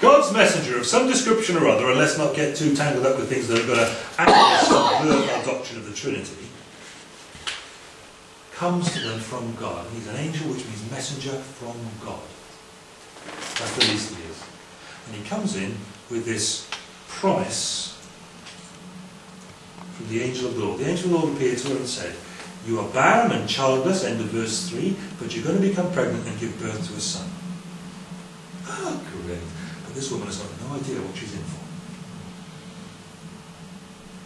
God's messenger of some description or other, and let's not get too tangled up with things that are going to actually subvert our doctrine of the Trinity, comes to them from God. He's an angel, which means messenger from God. That's the least he is. And he comes in with this promise from the angel of the Lord. The angel of the Lord appeared to her and said, You are barren and childless, end of verse 3, but you're going to become pregnant and give birth to a son. Oh, great. But this woman has got no idea what she's in for.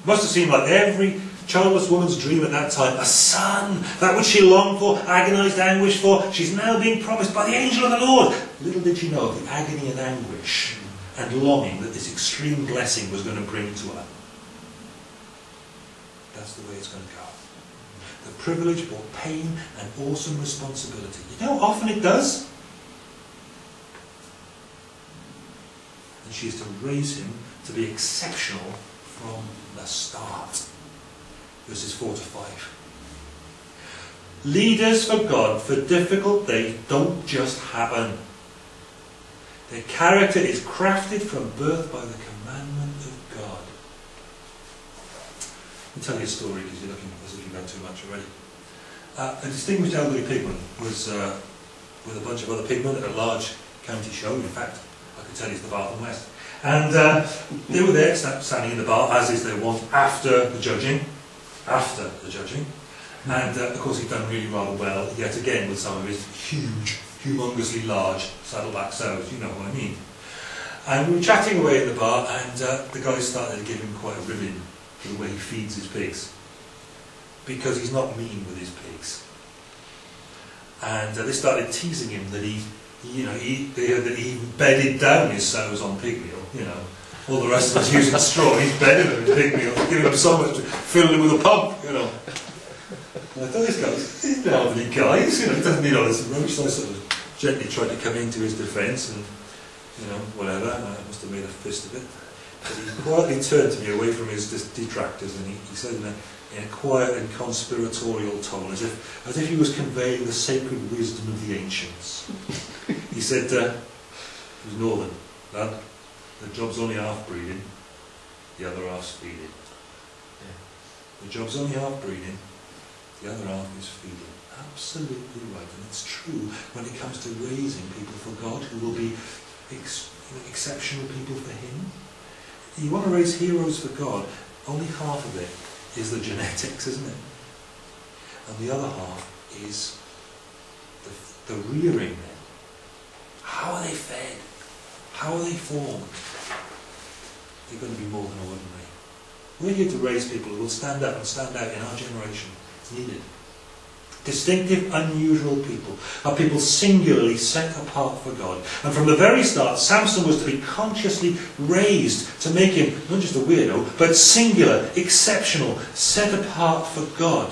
Must have seemed like every childless woman's dream at that time. A son! That which she longed for, agonized anguish for. She's now being promised by the angel of the Lord. Little did she know of the agony and anguish and longing that this extreme blessing was going to bring to her. That's the way it's going to go. The privilege brought pain and awesome responsibility. You know often it does? She is to raise him to be exceptional from the start. Verses 4 to 5. Leaders for God for difficult days don't just happen. Their character is crafted from birth by the commandment of God. I'll tell you a story because you're looking as if you've had too much already. Uh, a distinguished elderly pigman was uh, with a bunch of other pigmen at a large county show. In fact, I could tell you it's the Bath and West. And uh, they were there, standing in the bar, as is their wont, after the judging. After the judging. And uh, of course, he'd done really rather well, yet again, with some of his huge, humongously large saddleback sows, you know what I mean. And we were chatting away in the bar, and uh, the guy started to give him quite a ribbon for the way he feeds his pigs. Because he's not mean with his pigs. And uh, they started teasing him that he, you know, he, that he bedded down his sows on pig meal, you know. All the rest of us using straw, he's bedding them in pig meal, giving them so much, filling them with a pump, you know. And I thought this guy's, he's an elderly guy, he's, you know, doesn't need all this rubbish, so I sort of gently tried to come into his defence and, you know, whatever, I must have made a fist of it. But he quietly turned to me away from his detractors and he, he said in a, in a quiet and conspiratorial tone, as if, as if he was conveying the sacred wisdom of the ancients. He said, uh, he was northern, lad, the job's only half breeding, the other half's feeding. The job's only half breeding, the other half is feeding. Absolutely right, and it's true when it comes to raising people for God who will be ex exceptional people for Him. You want to raise heroes for God, only half of it is the genetics, isn't it? And the other half is the, the rearing. How are they fed? How are they formed? They're going to be more than ordinary. We're here to raise people who will stand up and stand out in our generation. It's needed. Distinctive, unusual people are people singularly set apart for God. And from the very start, Samson was to be consciously raised to make him not just a weirdo, but singular, exceptional, set apart for God.